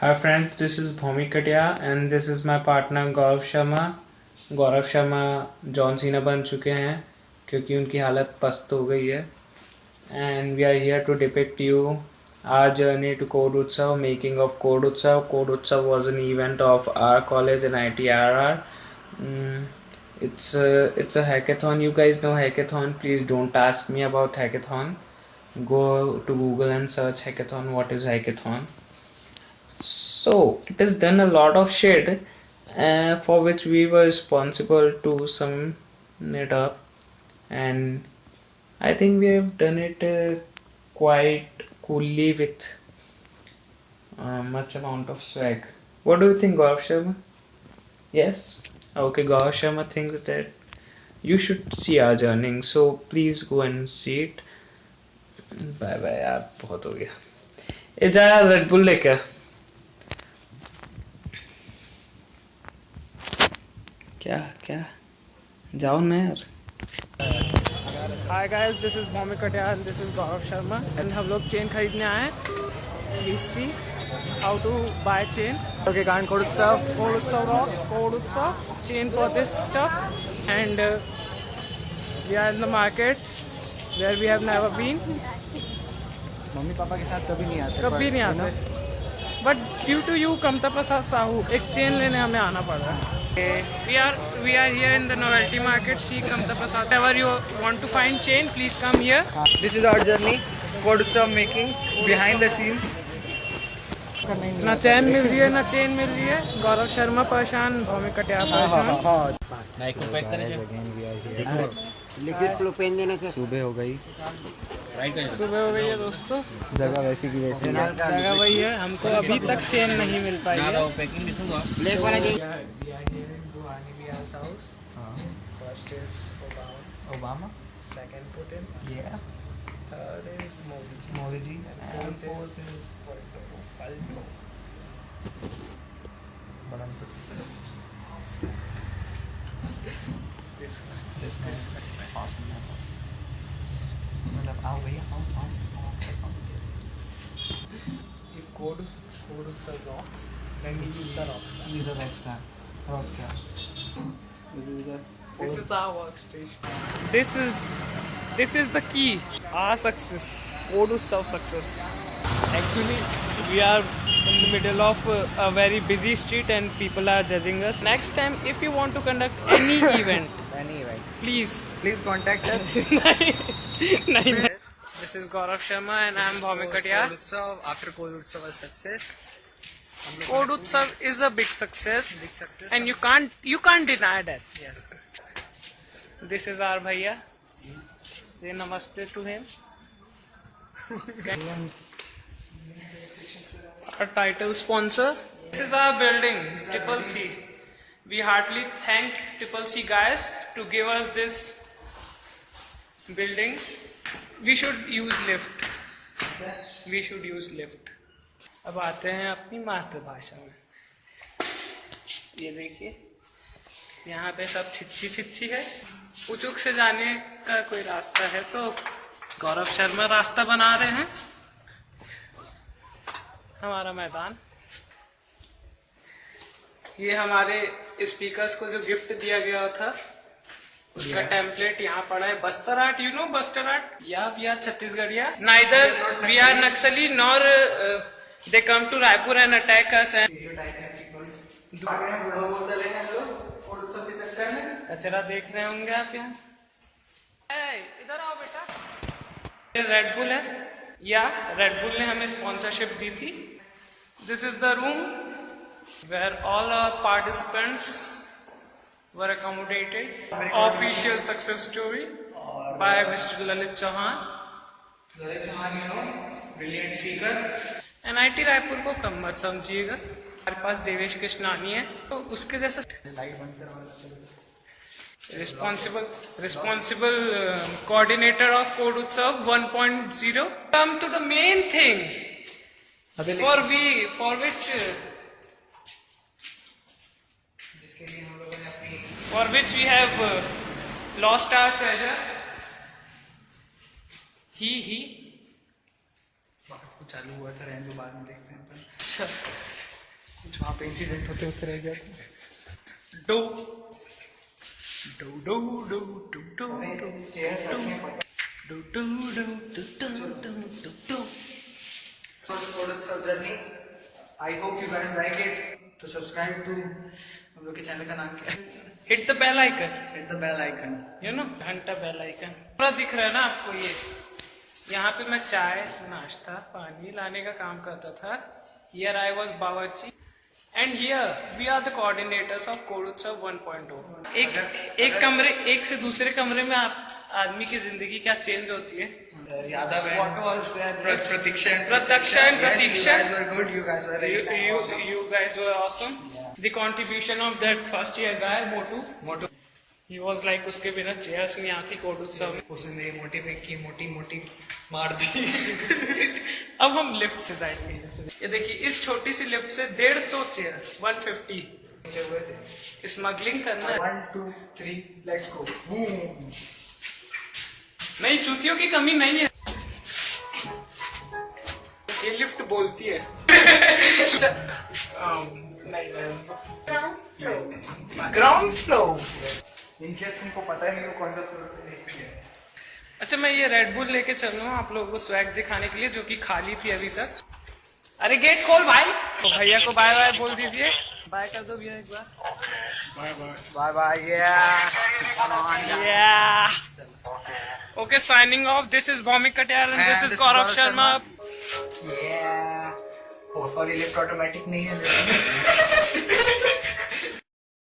Hi friends this is Bhumi Katiya and this is my partner Gaurav Sharma Gaurav Sharma John Cena बन चुके हैं क्योंकि उनकी हालत पस्त हो गई है। And we are here to depict your journey to code Utsav making of code Utsav code Utsav was an event of our college N I T R R it's it's a hackathon you guys know hackathon please don't ask me about hackathon go to Google and search hackathon what is hackathon so it has done a lot of shit uh, for which we were responsible to sum it up and i think we have done it uh, quite coolly with uh, much amount of swag what do you think Gaurav Sharma? yes okay Gaurav Sharma thinks that you should see our journey so please go and see it bye bye यार बहुत हो गया ए जा red bull लेके क्या क्या? जाओ ना यार। Hi guys this is this is Gaurav Sharma and हम लोग चेन खरीदने आए हैं। How to buy chain okay गान code Utsav code Utsav rocks code Utsav chain for this stuff and we are in the market where we have never been mummy papa के साथ कभी नहीं आते कभी नहीं आते। But due to you Kamta Prasad Sahu एक chain लेने हमें आना पड़ रहा है। We are we are here in the novelty market see kamta prasad. Whenever you want to find chain please come here. This is our journey code Utsav making behind the ना चैन मिल रही है ना चेन मिल रही है। गौरव शर्मा परेशान भौमिक कटियार परेशान? Liquid propane देना क्या? सुबह हो गई। सुबह हो गई है दोस्तों। जगह वैसी की वैसी जगह वही है हमको अभी तक चेन नहीं मिल पाई है। ब्लैक वाला जी First is Obama, Obama second Putin, ये third is Modi ji, Modi ji and fourth is Palto. This one. This This one. मतलब आओ भैया आओ आओ आओ If code code utsav rocks, then he is the rockstar. He's a rock star. This is our workstation. This is this is the key. Our success. Odus of success. Actually, we are in the middle of a, a very busy street and people are judging us. Next time, if you want to conduct any event, any event, please, please contact us. This is Gaurav Sharma and I am Bhomik Katyar. After Kol Utsav success, Code Utsav is a big success, Big success. and you can't you can't deny that. Yes. This is our bhaiya. Say namaste to him. our title sponsor. This is our building, Triple C. We heartily thank Triple C guys to give us this building. We should use lift. We should use lift. अब आते हैं अपनी मातृभाषा में। ये देखिए यहाँ पे सब छिच्छी छिच्छी है। उचुक से जाने का कोई रास्ता है तो गौरव शर्मा रास्ता बना रहे हैं। हमारा मैदान। ये हमारे स्पीकर्स को जो गिफ्ट दिया गया था उसका टेम्पलेट यहाँ पड़ा है। Bastar art you know Bastar art या वी आर छत्तीसगढ़िया neither we are Naxali nor they come to Raipur and attack us and कचरा देख रहे होंगे आप यहाँ इधर आओ बेटा ये रेड बुल है या रेड बुल ने हमें स्पॉन्सरशिप दी थी this is the room where all are participants were accommodated. Official success story by Mr. Lalit Chauhan. Lalit Chauhan you know brilliant speaker NIT Raipur को कम मत समझिएगा हमारे पास देवेश कृष्णानी है तो उसके जैसा responsible responsible coordinator of code Utsav 1.0 come to the main thing for we for which for which we have uh, lost our treasure. He, he. चालू हुआ था रहने दो बाद में देखते हैं अपन कुछ वहाँ पे इंसिडेंट होते होते रह गया था डो डो डो डो डो डो डो डो डो डो डो डो डो डो डो first Kodutsav journey. I hope you guys like it. तो सब्सक्राइब टू हम लोग के चैनल का नाम क्या है hit the bell icon hit the bell icon you know घंटा बेल आइकन पूरा दिख रहा है ना आपको ये यहाँ पे मैं चाय नाश्ता पानी लाने का काम करता था। Here I was Bavchi and here we are the coordinators of code Utsav one point एक एक कमरे एक से दूसरे कमरे में आप आदमी की ज़िंदगी क्या चेंज होती है? Yadav of that first year guy मोटू मोटू he was like उसके बिना चेयर्स नहीं आती कोडोत्सव में उसने मेरी मोटी फेंक की मोटी मोटी मार दी। अब हम लिफ्ट से जाएँगे ये देखिए इस छोटी सी लिफ्ट से डेढ़ सौ चेयर 150 नीचे हुए थे। स्मगलिंग करना one two three let's go boom नहीं जूतियों की कमी नहीं है। ये लिफ्ट बोलती है। नहीं ग्राउंड फ्लोर इनके तुमको पता ही नहीं वो कौन सा है अच्छा मैं ये रेड बुल लेके चल रहा हूँ आप लोगों को स्वैग दिखाने के लिए जो कि खाली थी अभी तक। अरे गेट खोल भाई। तो भैया को बाय बाय बोल दीजिए। बाय कर दो भैया एक बार। Bye bye Yeah. Okay, signing off. This is Bhomik Katyar and, this is Gaurav Sharma. Yeah. Oh, sorry, lift automatic नहीं है।